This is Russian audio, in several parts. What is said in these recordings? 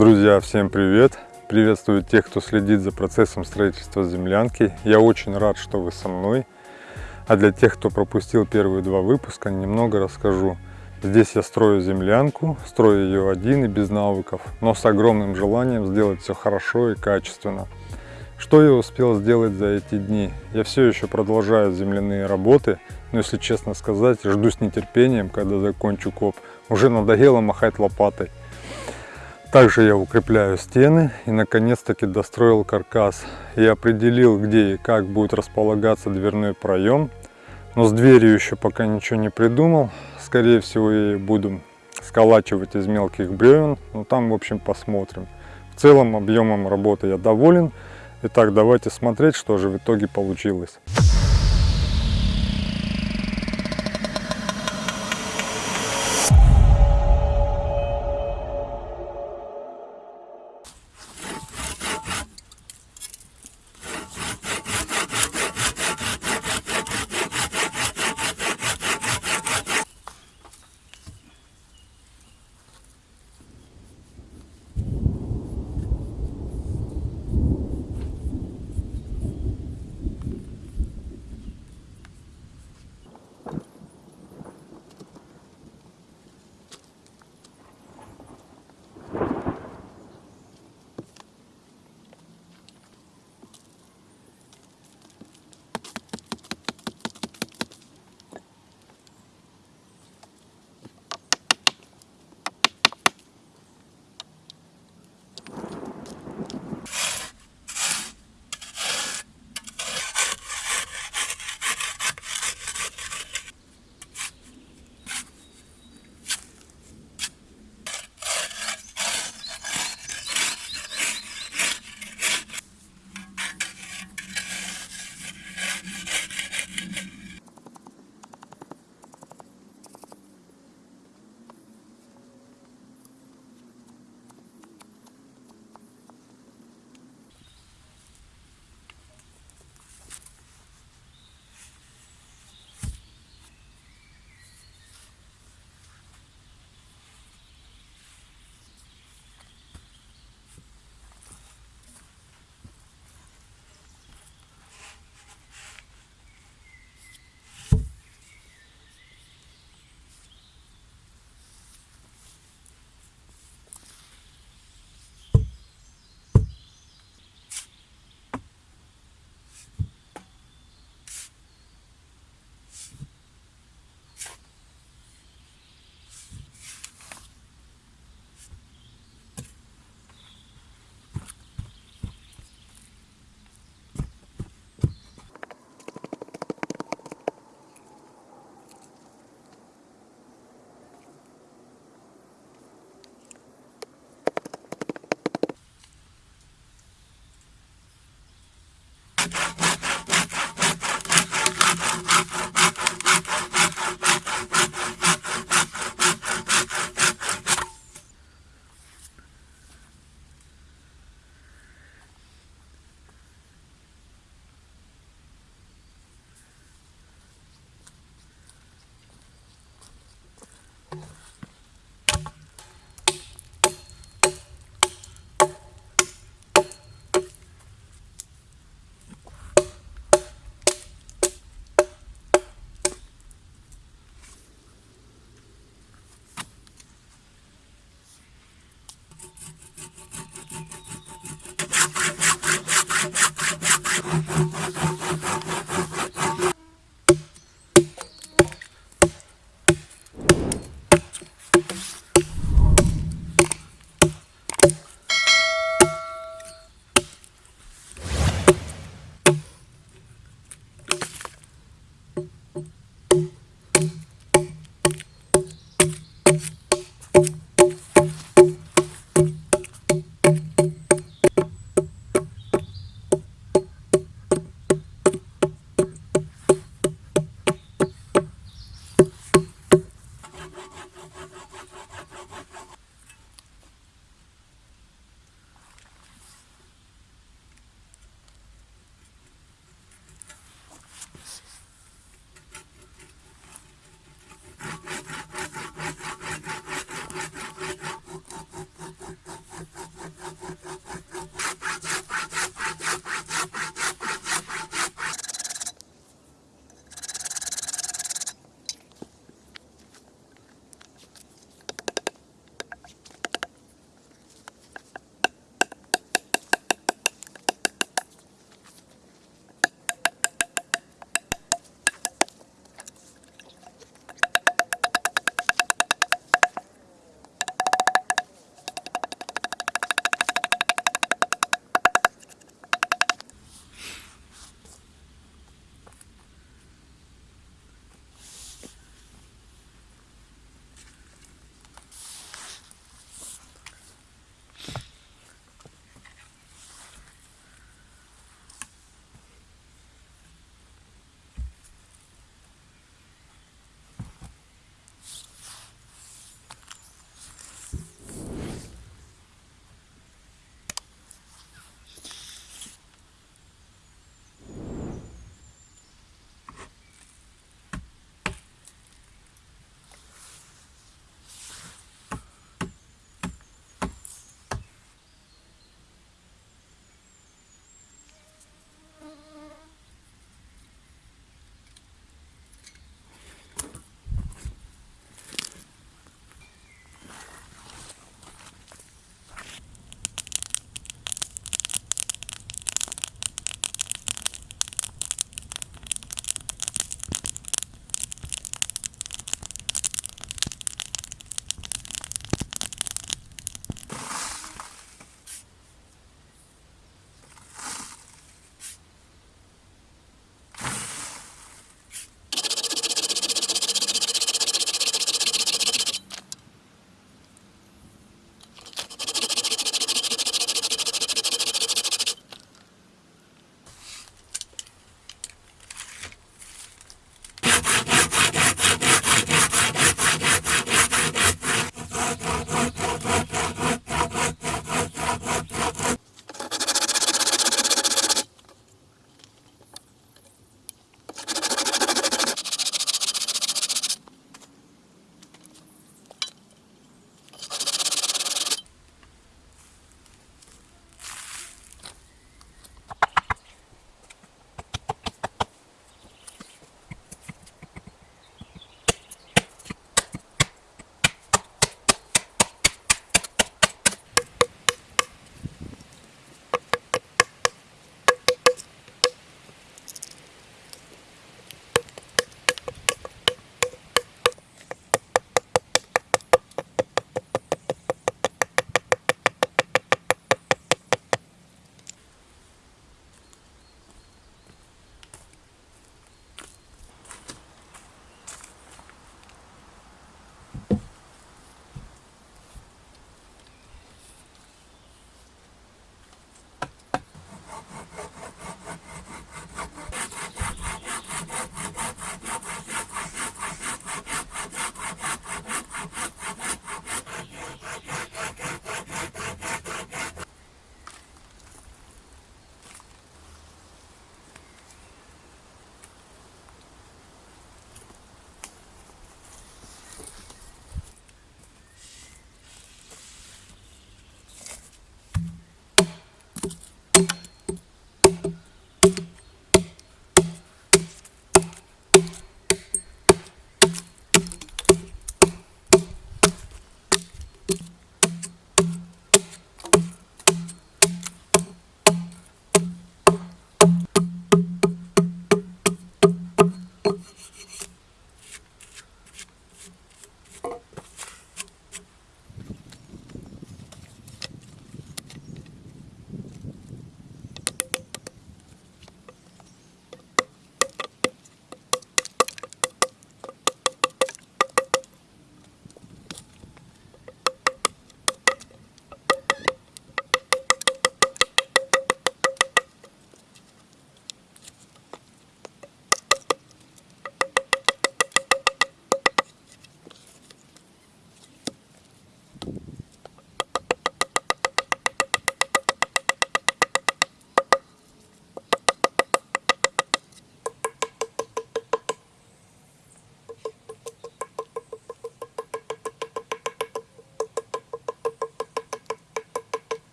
Друзья, всем привет! Приветствую тех, кто следит за процессом строительства землянки. Я очень рад, что вы со мной. А для тех, кто пропустил первые два выпуска, немного расскажу. Здесь я строю землянку, строю ее один и без навыков, но с огромным желанием сделать все хорошо и качественно. Что я успел сделать за эти дни? Я все еще продолжаю земляные работы, но если честно сказать, жду с нетерпением, когда закончу коп. Уже надоело махать лопатой. Также я укрепляю стены и наконец-таки достроил каркас. Я определил, где и как будет располагаться дверной проем. Но с дверью еще пока ничего не придумал. Скорее всего, я буду сколачивать из мелких бревен. Но там, в общем, посмотрим. В целом, объемом работы я доволен. Итак, давайте смотреть, что же в итоге получилось.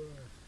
brush.